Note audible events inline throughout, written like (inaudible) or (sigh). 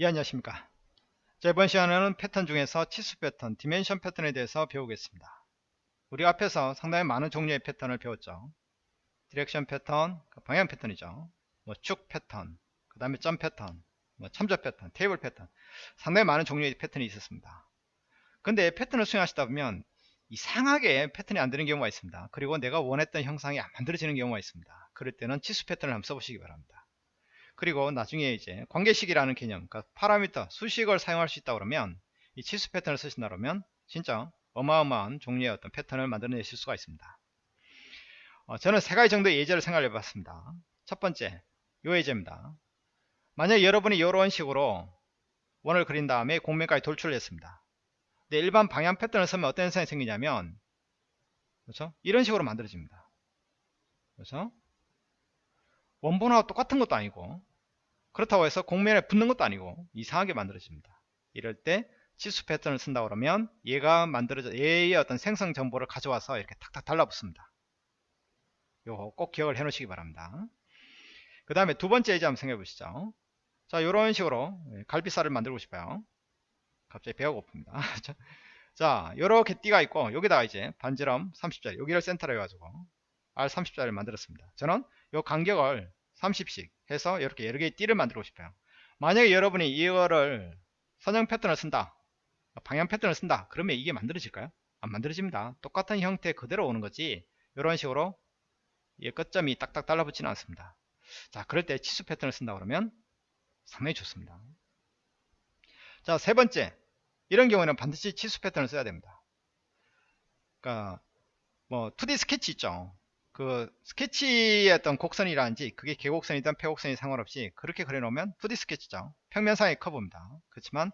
예 안녕하십니까? 자, 이번 시간에는 패턴 중에서 치수 패턴, dimension 패턴에 대해서 배우겠습니다. 우리 앞에서 상당히 많은 종류의 패턴을 배웠죠. direction 패턴, 그 방향 패턴이죠. 뭐 축 패턴, 그 다음에 점 패턴, 뭐 참조 패턴, 테이블 패턴. 상당히 많은 종류의 패턴이 있었습니다. 근데 패턴을 수행하시다 보면 이상하게 패턴이 안 되는 경우가 있습니다. 그리고 내가 원했던 형상이 안 만들어지는 경우가 있습니다. 그럴 때는 치수 패턴을 한번 써보시기 바랍니다 그리고 나중에 이제 관계식이라는 개념, 그러니까 파라미터, 수식을 사용할 수 있다 그러면 이 치수 패턴을 쓰신다 그러면 진짜 어마어마한 종류의 어떤 패턴을 만들어내실 수가 있습니다. 어, 저는 세 가지 정도의 예제를 생각해 봤습니다. 첫 번째, 요 예제입니다. 만약 여러분이 이런 식으로 원을 그린 다음에 공면까지 돌출을 했습니다. 근데 일반 방향 패턴을 쓰면 어떤 현상이 생기냐면 그렇죠? 이런 식으로 만들어집니다. 그렇죠? 원본하고 똑같은 것도 아니고 그렇다고 해서 공면에 붙는 것도 아니고 이상하게 만들어집니다. 이럴 때 치수 패턴을 쓴다 그러면 얘가 만들어져 얘의 어떤 생성 정보를 가져와서 이렇게 탁탁 달라붙습니다. 요거 꼭 기억을 해 놓으시기 바랍니다. 그 다음에 두 번째 예제 한번 생각해 보시죠. 자, 요런 식으로 갈비살을 만들고 싶어요. 갑자기 배가 고픕니다. (laughs) 자, 요렇게 띠가 있고 여기다가 이제 반지름 30짜리 여기를 센터로 해가지고 R30짜리를 만들었습니다. 저는 요 간격을 30씩 해서 이렇게 여러 개의 띠를 만들고 싶어요. 만약에 여러분이 이거를 선형 패턴을 쓴다 방향 패턴을 쓴다 그러면 이게 만들어질까요? 안 만들어집니다. 똑같은 형태 그대로 오는 거지. 이런 식으로 이 끝점이 딱딱 달라붙지는 않습니다. 자 그럴 때 치수 패턴을 쓴다 그러면 상당히 좋습니다. 자 세 번째. 이런 경우에는 반드시 치수 패턴을 써야 됩니다. 그러니까 뭐 2D 스케치 있죠 그 스케치의 어떤 곡선이라든지 그게 개곡선이든 폐곡선이 상관없이 그렇게 그려놓으면 2D 스케치죠. 평면상의 커브입니다. 그렇지만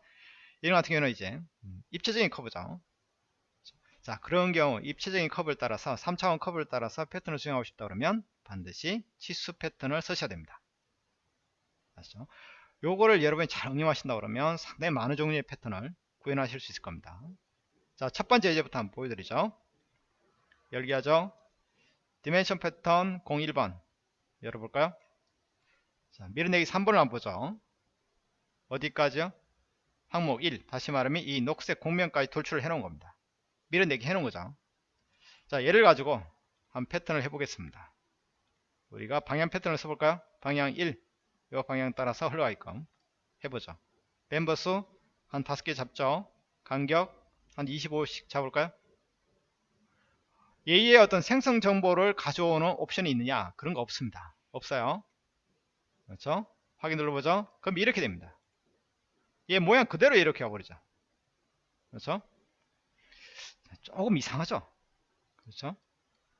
이런 같은 경우는 이제 음, 입체적인 커브죠. 자 그런 경우 입체적인 커브를 따라서 3차원 커브를 따라서 패턴을 수행하고 싶다 그러면 반드시 치수 패턴을 쓰셔야 됩니다. 아시죠? 요거를 여러분이 잘 응용하신다 그러면 상당히 많은 종류의 패턴을 구현하실 수 있을 겁니다. 자 첫 번째 예제부터 한번 보여드리죠. 열기하죠. dimension 패턴 01번 열어볼까요? 자, 밀어내기 3번을 한번 보죠. 어디까지요? 항목 1 다시 말하면 이 녹색 곡면까지 돌출을 해놓은 겁니다. 밀어내기 해놓은 거죠. 자 얘를 가지고 한 패턴을 해보겠습니다. 우리가 방향 패턴을 써볼까요? 방향 1 이 방향 따라서 흘러가게끔 해보죠. 멤버 수한 5개 잡죠. 간격 한 25씩 잡을까요? 얘의 어떤 생성 정보를 가져오는 옵션이 있느냐? 그런 거 없습니다. 없어요. 그렇죠? 확인 눌러보죠. 그럼 이렇게 됩니다. 얘 모양 그대로 이렇게 와버리죠. 그렇죠? 조금 이상하죠? 그렇죠?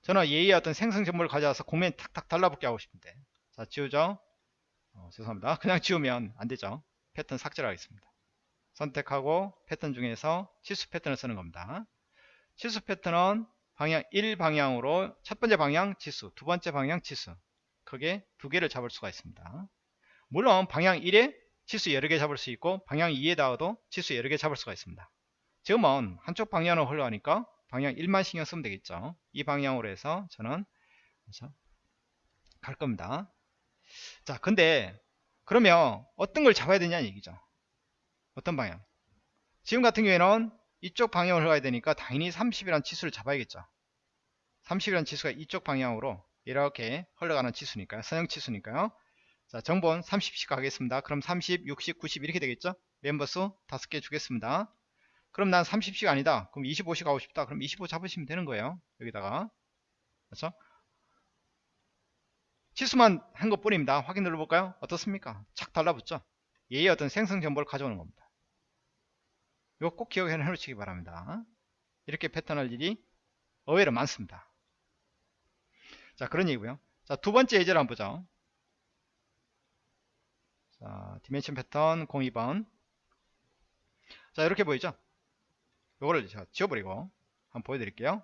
저는 얘의 어떤 생성 정보를 가져와서 공면 탁탁 달라붙게 하고 싶은데. 자 지우죠? 어, 죄송합니다. (laughs) 그냥 지우면 안되죠. 패턴 삭제를 하겠습니다. 선택하고 패턴 중에서 치수 패턴을 쓰는 겁니다. 치수 패턴은 방향 1 방향으로 첫 번째 방향 지수 두 번째 방향 지수. 크게 두 개를 잡을 수가 있습니다. 물론 방향 1에 지수 여러 개 잡을 수 있고 방향 2에다가도 지수 여러 개 잡을 수가 있습니다. 지금은 한쪽 방향으로 흘러가니까 방향 1만 신경 쓰면 되겠죠. 이 방향으로 해서 저는 갈 겁니다. 자 근데 그러면 어떤 걸 잡아야 되냐는 얘기죠. 어떤 방향? 지금 같은 경우에는 이쪽 방향으로 흘러가야 되니까 당연히 30이라는 치수를 잡아야겠죠. 30이라는 치수가 이쪽 방향으로 이렇게 흘러가는 치수니까요. 선형 치수니까요. 자 정본 30씩 가겠습니다. 그럼 30 60 90 이렇게 되겠죠? 멤버 수 5개 주겠습니다. 그럼 난 30씩 아니다. 그럼 25씩 가고 싶다. 그럼 25 잡으시면 되는 거예요. 여기다가. 그렇죠? 치수만 한 것 뿐입니다. 확인 눌러볼까요? 어떻습니까? 착 달라붙죠? 얘의 어떤 생성 정보를 가져오는 겁니다 이거 꼭 기억해 놓으시기 바랍니다. 이렇게 패턴할 일이 의외로 많습니다. 자, 그런 얘기고요. 자, 두 번째 예제를 한번 보죠. 자, dimension 패턴 02번. 자, 이렇게 보이죠? 이거를 제가 지워버리고 한번 보여드릴게요.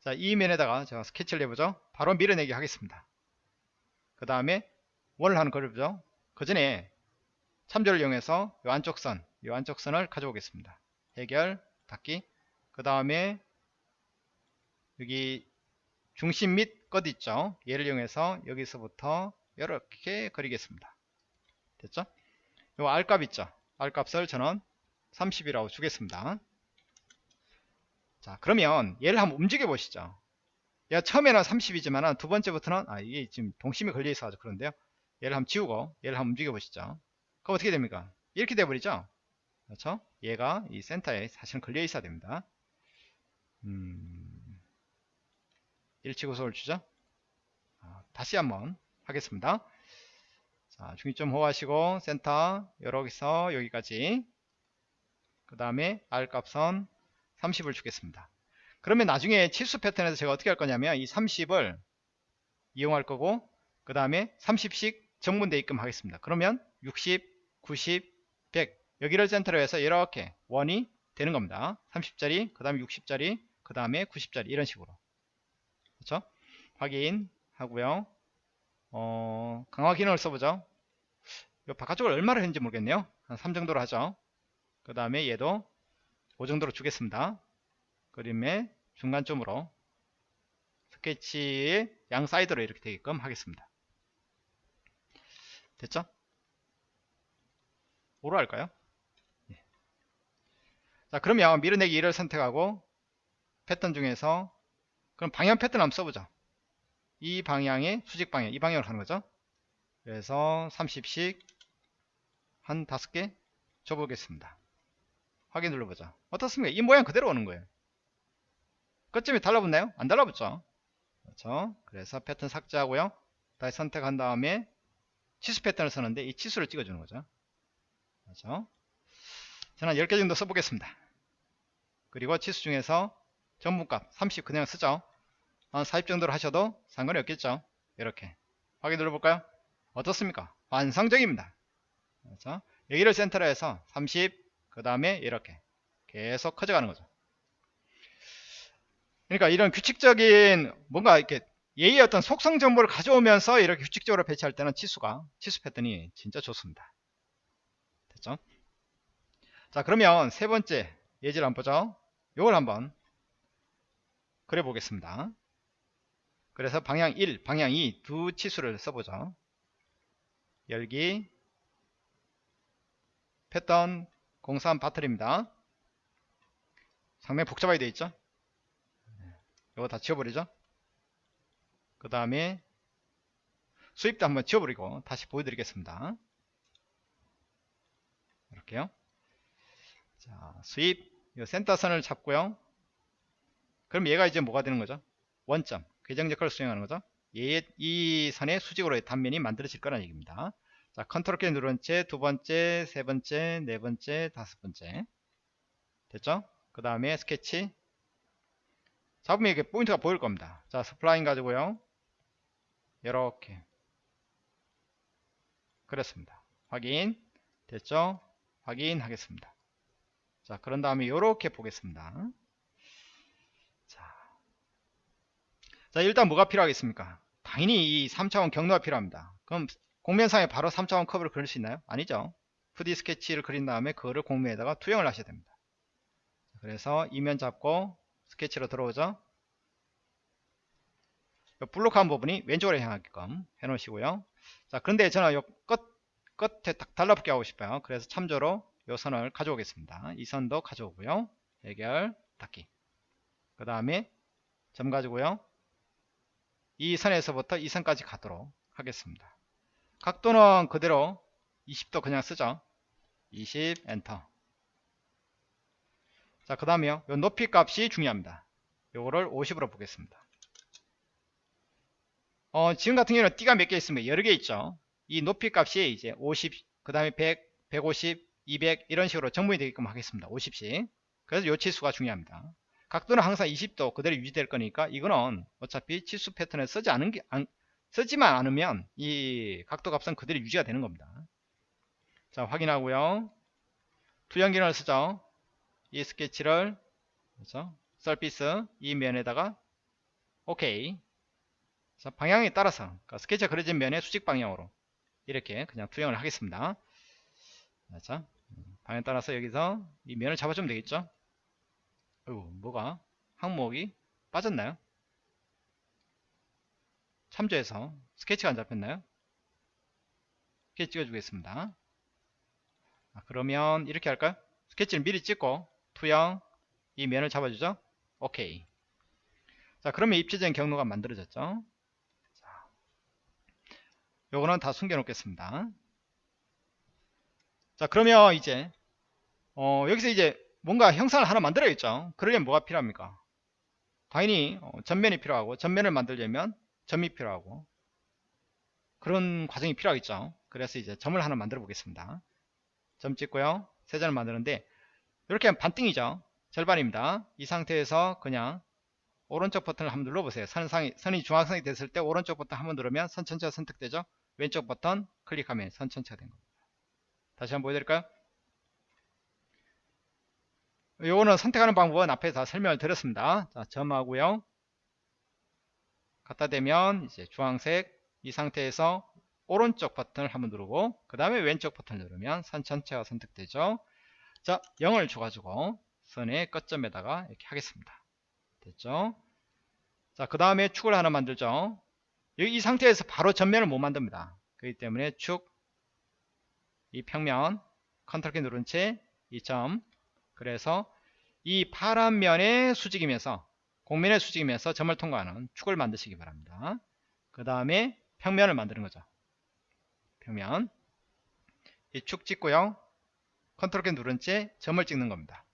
자, 이 면에다가 제가 스케치를 해보죠. 바로 밀어내기 하겠습니다. 그 다음에 원을 하는 그려보죠. 그 전에 참조를 이용해서 이 안쪽 선, 이 안쪽 선을 가져오겠습니다. 해결, 닫기. 그 다음에 여기 중심 및 끝 있죠. 얘를 이용해서 여기서부터 이렇게 그리겠습니다. 됐죠? 요 R값 있죠 R값을 저는 30이라고 주겠습니다 자 그러면 얘를 한번 움직여 보시죠 얘가 처음에는 30이지만 두 번째부터는 아 이게 지금 동심이 걸려 있어 가지고 그런데요 얘를 한번 지우고 얘를 한번 움직여 보시죠 그럼 어떻게 됩니까 이렇게 돼 버리죠 그렇죠? 얘가 이 센터에 사실은 걸려 있어야 됩니다. 음, 일치구속을 주죠? 아, 다시 한번 하겠습니다. 자 중립점 호하시고 센터 여기서 여기까지. 그 다음에 R 값은 30을 주겠습니다. 그러면 나중에 치수 패턴에서 제가 어떻게 할 거냐면 이 30을 이용할 거고 그 다음에 30씩 정분되게끔 하겠습니다. 그러면 60 90 100 여기를 센터로 해서 이렇게 원이 되는 겁니다. 30짜리 그 다음에 60짜리 그 다음에 90짜리 이런 식으로. 그렇죠? 확인하고요. 어, 강화 기능을 써보죠. 이 바깥쪽을 얼마를 했는지 모르겠네요. 한 3 정도로 하죠. 그 다음에 얘도 5 정도로 주겠습니다. 그림의 중간점으로 스케치의 양 사이드로 이렇게 되게끔 하겠습니다. 됐죠? 5로 할까요? 예. 자 그러면 밀어내기 1을 선택하고 패턴 중에서 그럼 방향 패턴 한번 써보죠 이 방향의 수직 방향 이 방향으로 하는 거죠? 그래서 30씩 한 5개 줘보겠습니다. 확인 눌러보죠 어떻습니까? 이 모양 그대로 오는 거예요. 끝점이 달라붙나요? 안 달라붙죠? 그렇죠. 그래서 패턴 삭제하고요. 다시 선택한 다음에 치수 패턴을 쓰는데 이 치수를 찍어주는 거죠. 그렇죠 저는 10개 정도 써보겠습니다. 그리고 치수 중에서 전분값 30 그냥 쓰죠. 한 40 정도로 하셔도 상관이 없겠죠. 이렇게 확인 눌러볼까요? 어떻습니까? 완성적입니다. 그렇죠 여기를 센터로 해서 30 그 다음에 이렇게 계속 커져가는 거죠. 그러니까 이런 규칙적인 뭔가 이렇게 예의 어떤 속성 정보를 가져오면서 이렇게 규칙적으로 배치할 때는 치수가 치수 패턴이 진짜 좋습니다. 됐죠 자 그러면 세 번째 예제를 한번 보죠. 이걸 한번 그려 보겠습니다. 그래서 방향 1 방향 2 두 치수를 써보죠. 열기 패턴 03 바틀입니다. 상당히 복잡하게 되어 있죠? 이거 다 지워버리죠? 그 다음에 sweep도 한번 지워버리고 다시 보여드리겠습니다. 이렇게요 자 sweep. 이 센터선을 잡고요. 그럼 얘가 이제 뭐가 되는 거죠? 원점. 궤적 역할을 수행하는 거죠? 얘, 이 선의 수직으로의 단면이 만들어질 거라는 얘기입니다. 자 컨트롤 키 누른 채 두 번째 세 번째 네 번째 다섯 번째. 됐죠? 그 다음에 스케치. 잡으면 이게 포인트가 보일 겁니다. 자 spline 가지고요. 이렇게. 그렇습니다. 확인. 됐죠? 확인하겠습니다 자 그런 다음에 이렇게 보겠습니다. 자, 자 일단 뭐가 필요하겠습니까? 당연히 이 3차원 경로가 필요합니다. 그럼 곡면상에 바로 3차원 커브를 그릴 수 있나요? 아니죠. 2D 스케치를 그린 다음에 그거를 곡면에다가 투영을 하셔야 됩니다. 그래서 이면 잡고 스케치로 들어오죠. 블록한 부분이 왼쪽으로 향하게끔 해 놓으시고요. 자 그런데 저는 요 끝, 끝에 딱 달라붙게 하고 싶어요. 그래서 참조로 요 선을 가져오겠습니다. 이 선도 가져오고요. 해결 닫기. 그 다음에 점 가지고요. 이 선에서부터 이 선까지 가도록 하겠습니다. 각도는 그대로 20도 그냥 쓰죠. 20 엔터. 자 그 다음에요. 요 높이 값이 중요합니다. 요거를 50으로 보겠습니다. 어, 지금 같은 경우는 띠가 몇 개 있으면 여러 개 있죠. 이 높이 값이 이제 50, 그 다음에 100, 150, 200 이런 식으로 정문이 되게끔 하겠습니다. 50씩. 그래서 요 치수가 중요합니다. 각도는 항상 20도 그대로 유지될 거니까 이거는 어차피 치수 패턴을 쓰지 않은 게 안, 쓰지만 않으면 이 각도 값은 그대로 유지가 되는 겁니다. 자 확인하고요. 투영 기능을 쓰죠. 이 스케치를 그렇죠? 서피스 이 면에다가 오케이 자, 방향에 따라서 그러니까 스케치가 그려진 면의 수직 방향으로 이렇게 그냥 투영을 하겠습니다. 자, 방향 따라서 여기서 이 면을 잡아주면 되겠죠? 어이구, 뭐가 항목이 빠졌나요? 참조해서 스케치가 안 잡혔나요? 스케치 찍어주겠습니다. 아, 그러면 이렇게 할까요? 스케치를 미리 찍고 투영 이 면을 잡아주죠. 오케이. 자 그러면 입체적인 경로가 만들어졌죠. 자, 요거는 다 숨겨 놓겠습니다. 자 그러면 이제 어, 여기서 이제 뭔가 형상을 하나 만들어야겠죠. 그러려면 뭐가 필요합니까? 당연히 어, 전면이 필요하고 전면을 만들려면 점이 필요하고 그런 과정이 필요하겠죠. 그래서 이제 점을 하나 만들어 보겠습니다. 점 찍고요. 세 점을 만드는데 이렇게 하면 반띵이죠. 절반입니다. 이 상태에서 그냥 오른쪽 버튼을 한번 눌러보세요. 선상이, 선이 중앙선이 됐을 때 오른쪽 버튼 한번 누르면 선 전체가 선택되죠. 왼쪽 버튼 클릭하면 선 전체가 된 겁니다. 다시 한번 보여드릴까요? 요거는 선택하는 방법은 앞에 다 설명을 드렸습니다. 자, 점하고요. 갖다 대면 이제 주황색 이 상태에서 오른쪽 버튼을 한번 누르고 그 다음에 왼쪽 버튼을 누르면 선 전체가 선택되죠. 자, 0을 줘가지고 선의 끝점에다가 이렇게 하겠습니다. 됐죠? 자, 그 다음에 축을 하나 만들죠. 여기 이 상태에서 바로 전면을 못 만듭니다. 그렇기 때문에 축, 이 평면, 컨트롤 키 누른 채, 이 점, 그래서 이 파란 면에 수직이면서 곡면에 수직이면서 점을 통과하는 축을 만드시기 바랍니다. 그 다음에 평면을 만드는 거죠. 평면 이 축 찍고요. 컨트롤 키 누른 채 점을 찍는 겁니다.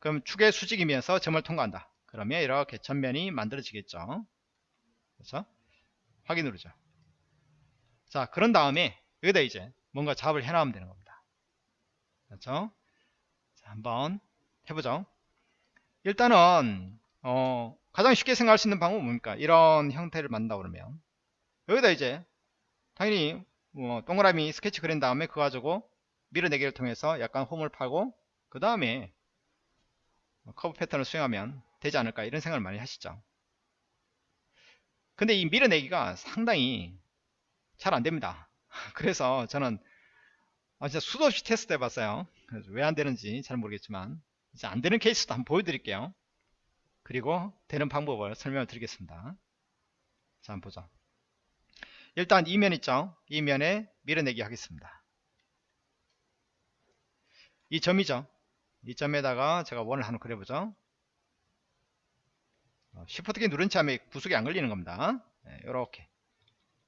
그럼 축의 수직이면서 점을 통과한다. 그러면 이렇게 전면이 만들어지겠죠. 그렇죠? 확인 누르죠. 자, 그런 다음에 여기다 이제 뭔가 작업을 해나가면 되는 겁니다. 그렇죠? 자, 한번 해보죠. 일단은 어, 가장 쉽게 생각할 수 있는 방법은 뭡니까? 이런 형태를 만든다 그러면 여기다 이제 당연히 뭐 동그라미 스케치 그린 다음에 그거 가지고 밀어내기를 통해서 약간 홈을 파고 그 다음에 커브 패턴을 수행하면 되지 않을까 이런 생각을 많이 하시죠 근데 이 밀어내기가 상당히 잘 안됩니다 (laughs) 그래서 저는 아, 진짜 수도 없이 테스트 해봤어요. 왜 안 되는지 잘 모르겠지만 이제 안 되는 케이스도 한번 보여드릴게요. 그리고 되는 방법을 설명을 드리겠습니다. 자 한번 보자. 일단 이면 있죠? 이 면에 밀어내기 하겠습니다. 이 점이죠? 이 점에다가 제가 원을 하나 그려보죠. 쉬프트 키 누른 채 하면 구속이 안 걸리는 겁니다. 이렇게. 네,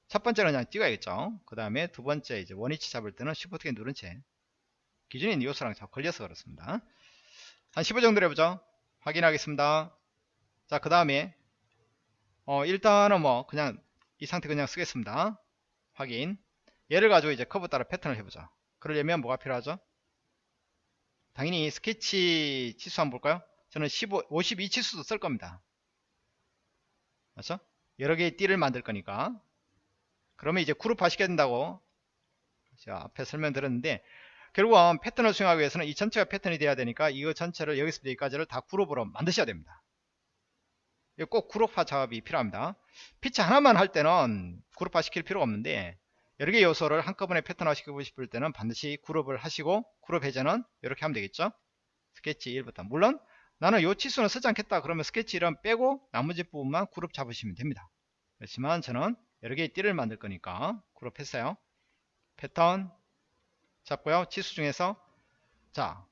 첫 번째는 그냥 찍어야겠죠. 그 다음에 두 번째 이제 원위치 잡을 때는 쉬프트 키 누른 채 있는 요소랑 자꾸 걸려서 그렇습니다. 한 15 정도 해보죠. 확인하겠습니다. 자 그 다음에 어 일단은 뭐 그냥 이 상태 그냥 쓰겠습니다. 확인. 얘를 가지고 이제 커브 따라 패턴을 해보죠. 그러려면 뭐가 필요하죠? 당연히 스케치 치수 한번 볼까요? 저는 15, 52 치수도 쓸 겁니다. 맞죠? 여러 개의 띠를 만들 거니까 그러면 이제 그룹화 시켜야 된다고 제가 앞에 설명드렸는데 결국은 패턴을 수행하기 위해서는 이 전체가 패턴이 돼야 되니까 이거 전체를 여기서부터 여기까지를 다 그룹으로 만드셔야 됩니다. 꼭 그룹화 작업이 필요합니다. 피치 하나만 할 때는 그룹화 시킬 필요가 없는데 여러 개 요소를 한꺼번에 패턴화 시키고 싶을 때는 반드시 그룹을 하시고 그룹 해제는 이렇게 하면 되겠죠? 스케치 1부터 물론 나는 요 치수는 쓰지 않겠다 그러면 스케치 1은 빼고 나머지 부분만 그룹 잡으시면 됩니다. 그렇지만 저는 여러 개의 띠를 만들 거니까 그룹 했어요 패턴 잡고요 치수 중에서 자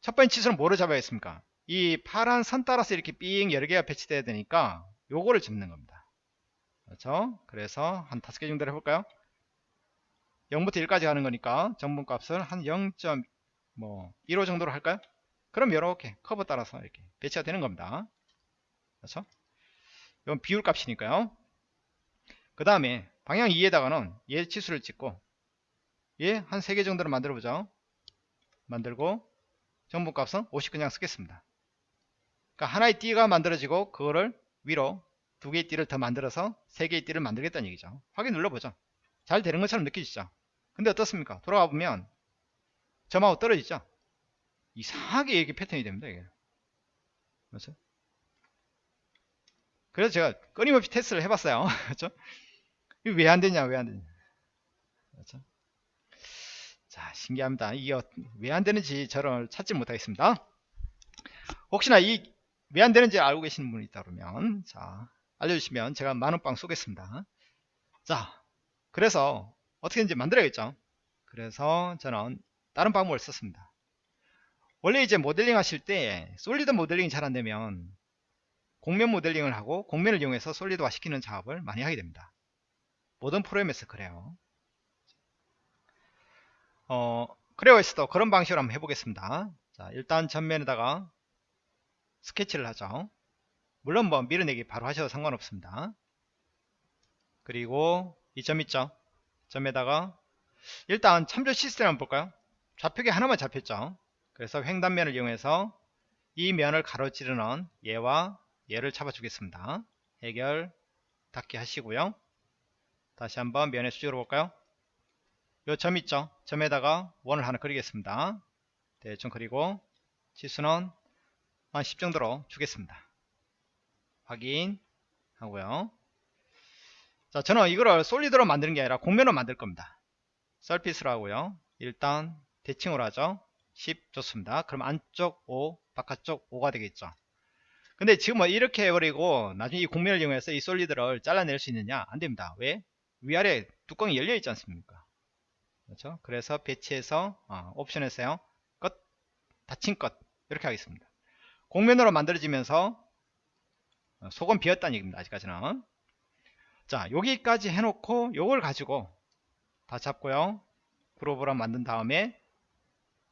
첫 번째 치수는 뭐를 잡아야겠습니까 이 파란 선 따라서 이렇게 삥 여러 개가 배치돼야 되니까 요거를 잡는 겁니다 그렇죠 그래서 한 다섯 개 정도 해볼까요 0부터 1까지 가는 거니까 증분값을 한 0.15 뭐 정도로 할까요? 그럼 이렇게 커브 따라서 이렇게 배치가 되는 겁니다. 그렇죠? 이건 비율 값이니까요. 그 다음에 방향 2에다가는 얘 치수를 찍고 얘 한 3개 정도로 만들어 보죠. 만들고 정분값은 50 그냥 쓰겠습니다. 그러니까 하나의 띠가 만들어지고 그거를 위로 두 개의 띠를 더 만들어서 세 개의 띠를 만들겠다는 얘기죠. 확인 눌러보죠. 잘 되는 것처럼 느껴지죠. 근데 어떻습니까? 돌아가 보면 점하고 떨어지죠? 이상하게 이게 패턴이 됩니다. 이게. 그래서 제가 끊임없이 테스트를 해봤어요. (laughs) 그렇죠? 왜 안 되냐, 왜 안 되냐. 그렇죠? 자, 신기합니다. 이게 왜 안 되는지 저를 찾지 못하겠습니다. 혹시나 이 왜 안 되는지 알고 계시는 분이 있다 그러면 자 알려주시면 제가 만원빵 쏘겠습니다. 자, 그래서 어떻게든지 만들어야겠죠. 그래서 저는 다른 방법을 썼습니다. 원래 이제 모델링 하실 때 솔리드 모델링이 잘 안되면 공면 모델링을 하고 공면을 이용해서 솔리드화 시키는 작업을 많이 하게 됩니다. 모든 프로그램에서 그래요. 어, 크레어에서도 그런 방식으로 한번 해보겠습니다. 자, 일단 전면에다가 스케치를 하죠. 물론 뭐 밀어내기 바로 하셔도 상관없습니다. 그리고 이 점 있죠. 점에다가 일단 참조 시스템 한번 볼까요? 좌표기 하나만 잡혔죠. 그래서 횡단면을 이용해서 이 면을 가로지르는 얘와 얘를 잡아주겠습니다. 해결 닫기 하시고요. 다시 한번 면의 수직으로 볼까요? 요 점 있죠? 점에다가 원을 하나 그리겠습니다. 대충 그리고 지수는 한 10 정도로 주겠습니다. 확인하고요. 자, 저는 이거를 솔리드로 만드는 게 아니라 공면으로 만들 겁니다. 서피스로 하고요. 일단 대칭으로 하죠. 10 좋습니다. 그럼 안쪽 5, 바깥쪽 5가 되겠죠. 근데 지금 뭐 이렇게 해버리고 나중에 이 공면을 이용해서 이 솔리드를 잘라낼 수 있느냐? 안 됩니다. 왜? 위아래 뚜껑이 열려 있지 않습니까? 그렇죠? 그래서 배치해서 어, 옵션에서요. 끝, 닫힌 끝 이렇게 하겠습니다. 공면으로 만들어지면서 어, 속은 비었다는 얘기입니다. 아직까지는. 자, 여기까지 해놓고 요걸 가지고 다 잡고요. 그룹으로 만든 다음에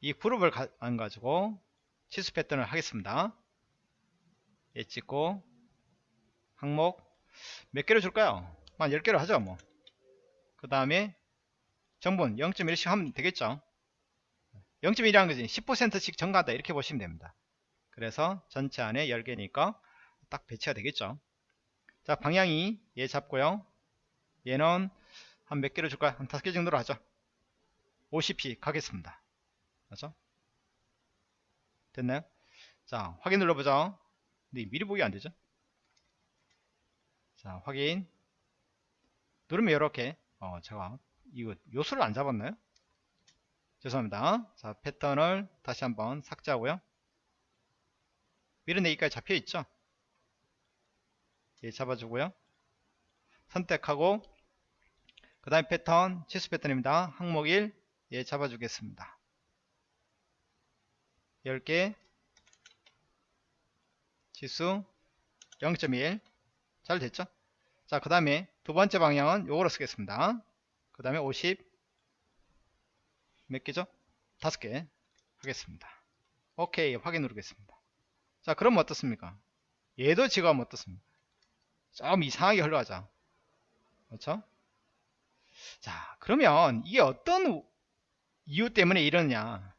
이 그룹을 가, 안 가지고 치수 패턴을 하겠습니다. 얘 찍고 항목 몇 개를 줄까요? 한 10개를 하죠 뭐. 그 다음에 정분 0.1씩 하면 되겠죠. 0.1이라는 것은 10%씩 증가한다 이렇게 보시면 됩니다. 그래서 전체 안에 10개니까 딱 배치가 되겠죠. 자 방향이 얘 잡고요. 얘는 한 몇 개를 줄까요? 한 5개 정도로 하죠. 50p 가겠습니다. 맞죠? 됐나요? 자 확인 눌러보죠. 근데 미리 보기 안되죠 자 확인 누르면 이렇게 어 제가 이거 요소를 안 잡았나요? 죄송합니다. 자 패턴을 다시 한번 삭제하고요. 밀어내기까지 잡혀있죠? 예 잡아주고요. 선택하고 그 다음에 패턴 치수 패턴입니다. 항목 1 예 잡아주겠습니다. 10개 지수 0.1 잘 됐죠? 자 그 다음에 두 번째 방향은 요거로 쓰겠습니다. 그 다음에 50 몇 개죠? 다섯 개 하겠습니다. 오케이 확인 누르겠습니다. 자 그럼 어떻습니까? 얘도 지금 어떻습니까? 좀 이상하게 흘러가죠 그렇죠? 자 그러면 이게 어떤 이유 때문에 이러느냐?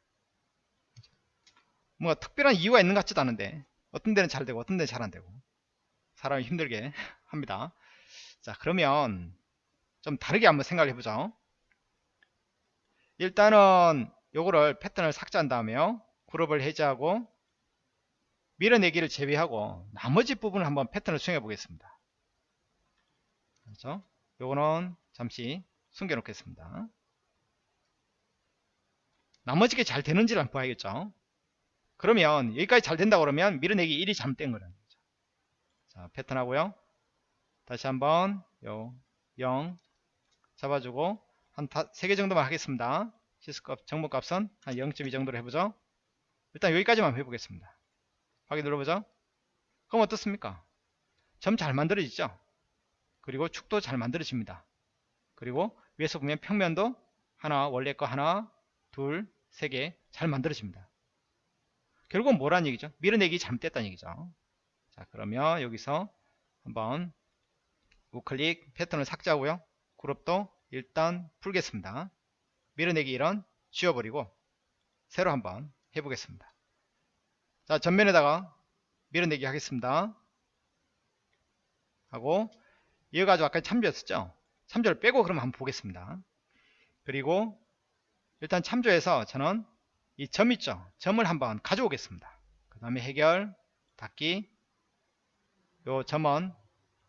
뭐 특별한 이유가 있는 것 같지도 않은데 어떤 데는 잘 되고 어떤 데는 잘 안 되고 사람이 힘들게 (laughs) 합니다 자 그러면 좀 다르게 한번 생각을 해보죠. 일단은 요거를 패턴을 삭제한 다음에요 그룹을 해제하고 밀어내기를 제외하고 나머지 부분을 한번 패턴을 수행해 보겠습니다. 그렇죠? 요거는 잠시 숨겨 놓겠습니다. 나머지 게 잘 되는지를 한번 봐야겠죠? 그러면 여기까지 잘 된다 그러면 밀어내기 1이 잘못된 거라는 거죠. 자, 패턴 하고요. 다시 한번 요 0 잡아주고 한 3개 정도만 하겠습니다. 시스값 정보값은 한 0.2 정도로 해보죠. 일단 여기까지만 해보겠습니다. 확인 눌러보죠. 그럼 어떻습니까? 점 잘 만들어지죠? 그리고 축도 잘 만들어집니다. 그리고 위에서 보면 평면도 하나, 원래 거 하나, 둘, 세 개 잘 만들어집니다. 결국은 뭐란 얘기죠? 밀어내기 잘못됐다는 얘기죠. 자 그러면 여기서 한번 우클릭 패턴을 삭제하고요. 그룹도 일단 풀겠습니다. 밀어내기 이런 지워버리고 새로 한번 해보겠습니다. 자 전면에다가 밀어내기 하겠습니다. 하고 이어가지고 아까 참조했었죠? 참조를 빼고 그럼 한번 보겠습니다. 그리고 일단 참조해서 저는 이 점 있죠 점을 한번 가져오겠습니다 그 다음에 해결 닫기 요 점은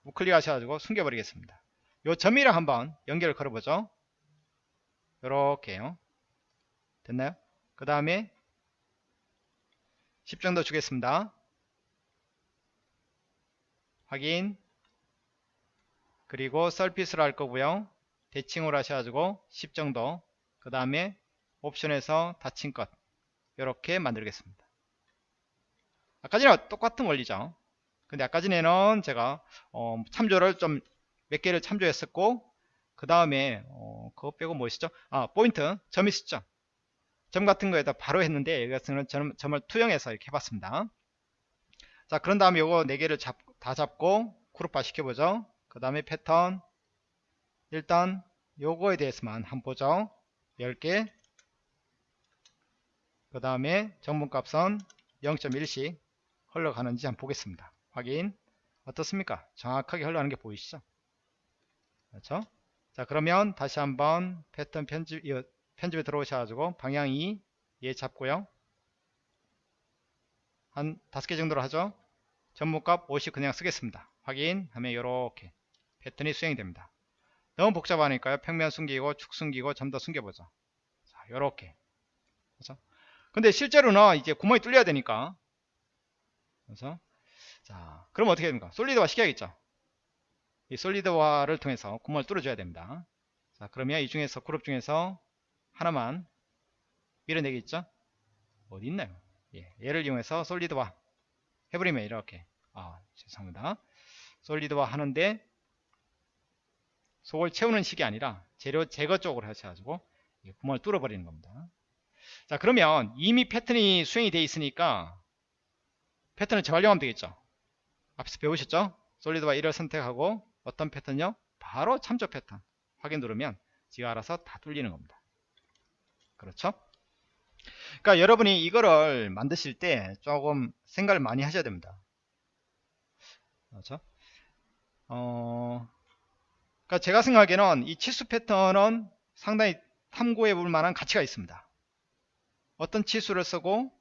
우클릭 하셔가지고 숨겨 버리겠습니다. 요 점이랑 한번 연결을 걸어보죠. 요렇게요. 됐나요? 그 다음에 10 정도 주겠습니다. 확인. 그리고 서피스로 할 거고요. 대칭으로 하셔가지고 10 정도. 그 다음에 옵션에서 닫힌 것. 이렇게 만들겠습니다. 아까 전에 똑같은 원리죠. 근데 아까 전에는 제가 어, 참조를 좀 몇 개를 참조했었고 그 다음에 어, 그거 빼고 뭐 있었죠? 아 포인트 점 있었죠? 점 같은 거에다 바로 했는데 여기 같은 점, 점을 투영해서 이렇게 해봤습니다. 자 그런 다음에 요거 4개를 잡, 다 잡고 그룹화 시켜보죠. 그 다음에 패턴 일단 요거에 대해서만 한번 보죠. 10개 그 다음에 정분값은 0.1씩 흘러가는지 한번 보겠습니다. 확인 어떻습니까? 정확하게 흘러가는 게 보이시죠? 그렇죠? 자 그러면 다시 한번 패턴 편집 이 편집에 들어오셔가지고 방향 2얘 잡고요. 한 다섯 개 정도로 하죠. 전문값 50 그냥 쓰겠습니다. 확인하면 이렇게 패턴이 수행이 됩니다. 너무 복잡하니까요. 평면 숨기고 축 숨기고 점더 숨겨보죠. 자, 요렇게. 그렇죠? 근데 실제로는 이제 구멍이 뚫려야 되니까. 그래서 자, 그럼 어떻게 됩니까? 솔리드화 시켜야겠죠. 이 솔리드화를 통해서 구멍을 뚫어줘야 됩니다. 자, 그러면 이 중에서 그룹 중에서 하나만 밀어내겠죠? 어디 있나요? 예, 얘를 이용해서 솔리드화 해버리면 이렇게 아 죄송합니다. 솔리드화 하는데 속을 채우는 식이 아니라 재료 제거 쪽으로 하셔가지고 구멍을 뚫어버리는 겁니다. 자 그러면 이미 패턴이 수행이 되어 있으니까 패턴을 재활용하면 되겠죠. 앞에서 배우셨죠? 솔리드와 1을 선택하고 어떤 패턴요? 바로 참조 패턴 확인 누르면 지가 알아서 다 뚫리는 겁니다. 그렇죠? 그러니까 여러분이 이거를 만드실 때 조금 생각을 많이 하셔야 됩니다. 그렇죠? 어, 그러니까 제가 생각하기에는 이 치수 패턴은 상당히 탐구해 볼 만한 가치가 있습니다. 어떤 치수를 쓰고,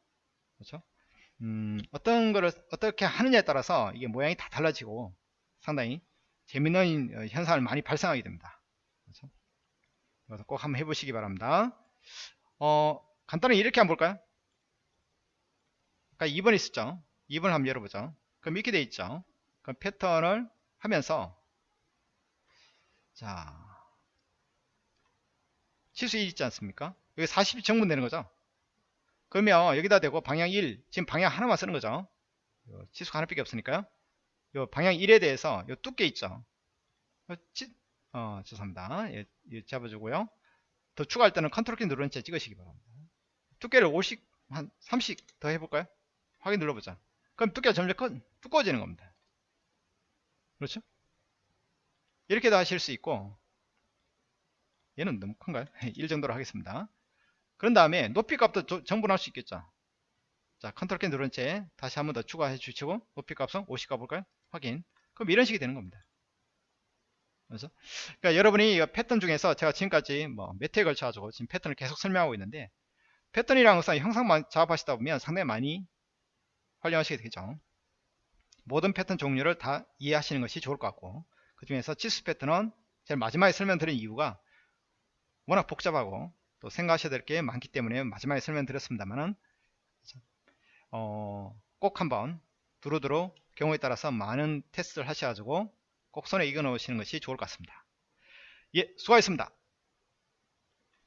그렇죠? 음, 어떤 거를 어떻게 하느냐에 따라서 이게 모양이 다 달라지고 상당히 재밌는 현상을 많이 발생하게 됩니다. 그렇죠? 그래서 꼭 한번 해보시기 바랍니다. 어, 간단하게 이렇게 한번 볼까요? 그러니까 2번 있었죠? 2번 한번 열어보죠. 그럼 이렇게 돼 있죠? 그럼 패턴을 하면서 자 치수 1 있지 않습니까? 여기 40이 정분되는 거죠? 그러면 여기다 대고 방향 1 지금 방향 하나만 쓰는 거죠? 치수가 하나밖에 없으니까요. 요 방향 1에 대해서 요 두께 있죠? 치, 어, 죄송합니다. 예, 예, 잡아주고요. 더 추가할 때는 컨트롤 키 누르는 채 찍으시기 바랍니다. 두께를 50, 한 30 더 해볼까요? 확인 눌러보자. 그럼 두께가 점점 커, 두꺼워지는 겁니다. 그렇죠? 이렇게도 하실 수 있고 얘는 너무 큰가요? (laughs) 1 정도로 하겠습니다. 그런 다음에 높이 값도 증분할 수 있겠죠. 자, 컨트롤 키 누른 채 다시 한 번 더 추가해 주시고 높이 값은 50 가볼까요? 확인. 그럼 이런 식이 되는 겁니다. 그래서 그러니까 여러분이 패턴 중에서 제가 지금까지 뭐 몇 회에 걸쳐 가지고 지금 패턴을 계속 설명하고 있는데 패턴이라는 것은 형상만 작업하시다 보면 상당히 많이 활용하시게 되겠죠. 모든 패턴 종류를 다 이해하시는 것이 좋을 것 같고 그 중에서 치수 패턴은 제일 마지막에 설명드린 이유가 워낙 복잡하고 또 생각하셔야 될 게 많기 때문에 마지막에 설명드렸습니다만은 어, 꼭 한번 두루두루 경우에 따라서 많은 테스트를 하셔가지고 꼭 손에 익어 놓으시는 것이 좋을 것 같습니다. 예, 수고하셨습니다.